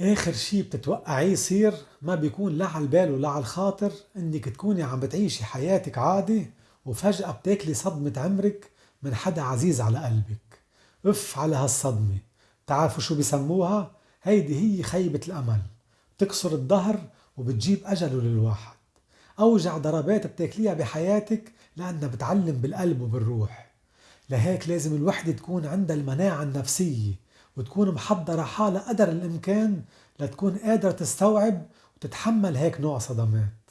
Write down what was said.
آخر شي بتتوقعيه يصير ما بيكون لا على البال ولا على الخاطر إنك تكوني عم بتعيشي حياتك عادي وفجأة بتاكلي صدمة عمرك من حدا عزيز على قلبك. أف على هالصدمة. تعرفوا شو بيسموها؟ هيدي هي خيبة الأمل. بتكسر الظهر وبتجيب أجله للواحد. أوجع ضربات بتاكليها بحياتك لأنها بتعلم بالقلب وبالروح. لهيك لازم الوحدة تكون عندها المناعة النفسية. وتكون محضرة حالها قدر الإمكان لتكون قادرة تستوعب وتتحمل هيك نوع صدمات.